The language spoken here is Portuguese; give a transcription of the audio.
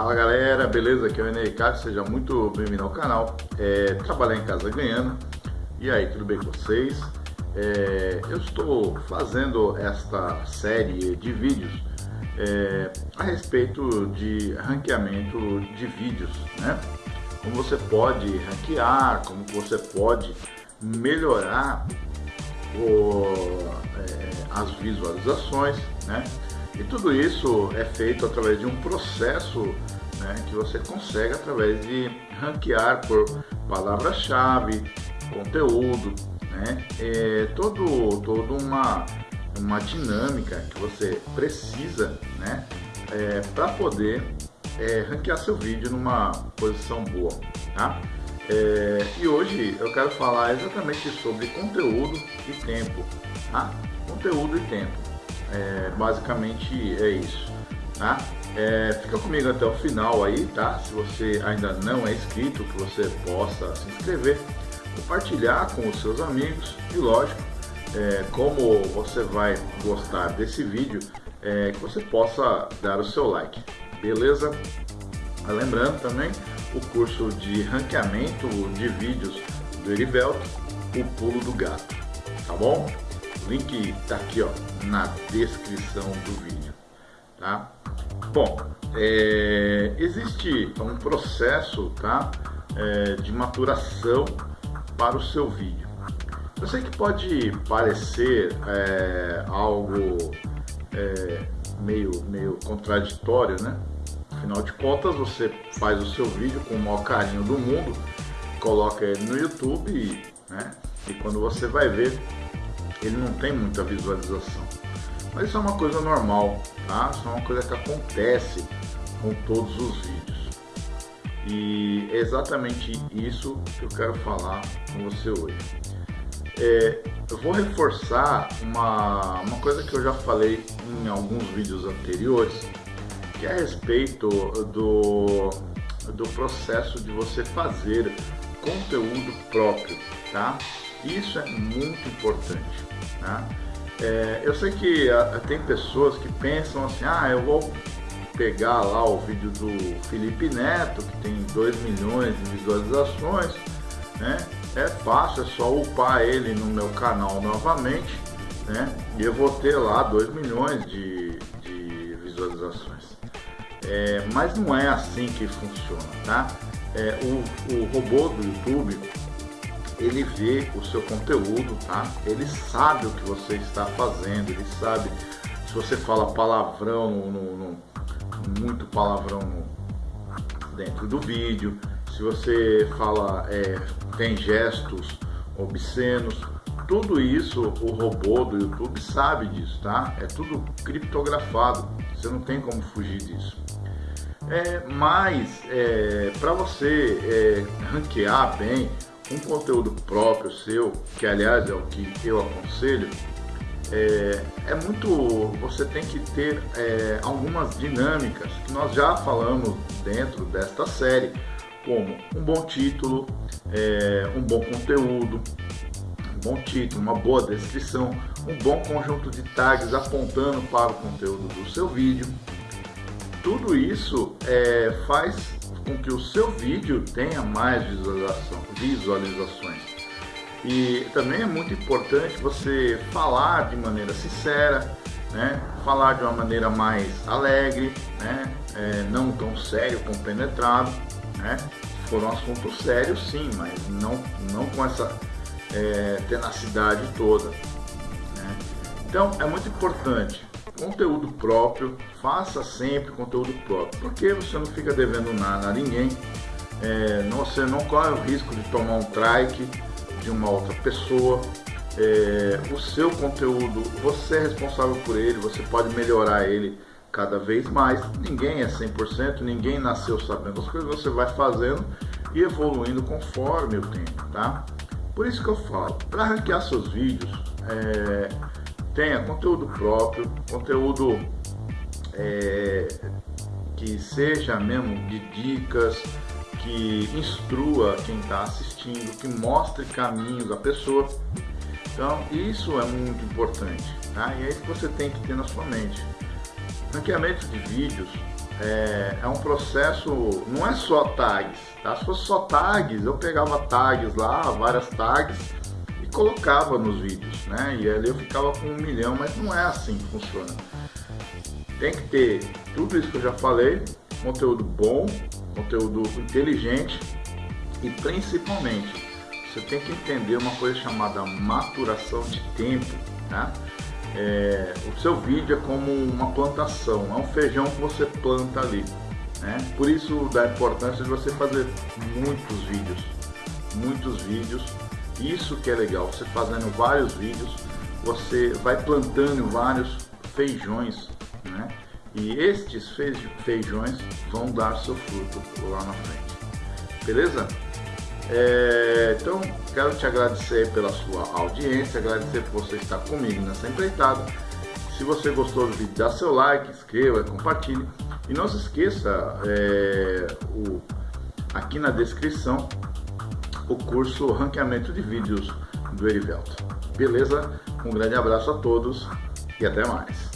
Fala galera, beleza? Aqui é o Enei Cássio, seja muito bem-vindo ao canal é, Trabalhar em Casa Ganhando E aí, tudo bem com vocês? É, eu estou fazendo esta série de vídeos é, a respeito de ranqueamento de vídeos, né? Como você pode ranquear, como você pode melhorar o, é, as visualizações, né? E tudo isso é feito através de um processo né, que você consegue através de ranquear por palavra-chave, conteúdo, né? É todo, todo uma, uma dinâmica que você precisa né, é, para poder é, ranquear seu vídeo numa posição boa. Tá? É, e hoje eu quero falar exatamente sobre conteúdo e tempo. Tá? Conteúdo e tempo. É, basicamente é isso, tá? É, fica comigo até o final aí, tá? Se você ainda não é inscrito, que você possa se inscrever, compartilhar com os seus amigos e lógico, é, como você vai gostar desse vídeo, é, que você possa dar o seu like, beleza? Lembrando também o curso de ranqueamento de vídeos do Erivelto, o pulo do gato, tá bom? O link tá aqui ó, na descrição do vídeo. Tá? Bom, é, existe um processo tá, é, de maturação para o seu vídeo. Eu sei que pode parecer é, algo é, meio, meio contraditório, né? Afinal de contas, você faz o seu vídeo com o maior carinho do mundo, coloca ele no YouTube, né? E quando você vai ver, ele não tem muita visualização. Mas isso é uma coisa normal, tá? Isso é uma coisa que acontece com todos os vídeos. E é exatamente isso que eu quero falar com você hoje. É, eu vou reforçar uma, uma coisa que eu já falei em alguns vídeos anteriores, que é a respeito do, do processo de você fazer conteúdo próprio, tá? Isso é muito importante. Né? É, eu sei que a, ah, tem pessoas que pensam assim, ah, eu vou pegar lá o vídeo do Felipe Neto, que tem 2 milhões de visualizações, né? É fácil, é só upar ele no meu canal novamente, né? E eu vou ter lá 2 milhões de, de visualizações. É, mas não é assim que funciona, tá? É, o, o robô do YouTube ele vê o seu conteúdo, tá? Ele sabe o que você está fazendo, ele sabe se você fala palavrão, no, no, no, muito palavrão dentro do vídeo, se você fala, é, tem gestos obscenos, tudo isso o robô do YouTube sabe disso, tá? É tudo criptografado, você não tem como fugir disso. É, mas é, para você é, ranquear bem, um conteúdo próprio seu, que aliás é o que eu aconselho, é, é muito. Você tem que ter é, algumas dinâmicas que nós já falamos dentro desta série, como um bom título, é, um bom conteúdo, um bom título, uma boa descrição, um bom conjunto de tags apontando para o conteúdo do seu vídeo. Tudo isso é, faz com que o seu vídeo tenha mais visualizações. E também é muito importante você falar de maneira sincera, né? falar de uma maneira mais alegre, né? É, não tão sério, compenetrado. Né? Se for um assunto sério, sim, mas não, não com essa é, tenacidade toda. Né? Então é muito importante conteúdo próprio, faça sempre conteúdo próprio, porque você não fica devendo nada a ninguém, é, você não corre o risco de tomar um trike de uma outra pessoa, é, o seu conteúdo, você é responsável por ele, você pode melhorar ele cada vez mais, ninguém é 100%, ninguém nasceu sabendo as coisas, você vai fazendo e evoluindo conforme o tempo, tá? Por isso que eu falo, para ranquear seus vídeos, é, tenha conteúdo próprio, conteúdo é, que seja mesmo de dicas, que instrua quem está assistindo, que mostre caminhos à pessoa. Então isso é muito importante, tá? E é isso que você tem que ter na sua mente. Ranqueamento de vídeos é, é, um processo, não é só tags, tá? Se fosse só tags, eu pegava tags lá, várias tags colocava nos vídeos, né? E ali eu ficava com um milhão, mas não é assim que funciona. Tem que ter tudo isso que eu já falei, conteúdo bom, conteúdo inteligente e principalmente você tem que entender uma coisa chamada maturação de tempo, né? é, o seu vídeo é como uma plantação, é um feijão que você planta ali. Né? Por isso da importância de você fazer muitos vídeos, muitos vídeos. Isso que é legal, você fazendo vários vídeos, você vai plantando vários feijões, né? E estes feijões vão dar seu fruto lá na frente. Beleza? É, então, quero te agradecer pela sua audiência, agradecer por você estar comigo nessa empreitada. Se você gostou do vídeo, dá seu like, inscreva, compartilhe. E não se esqueça, é, o, aqui na descrição, o curso Ranqueamento de Vídeos do Erivelto. Beleza? Um grande abraço a todos e até mais.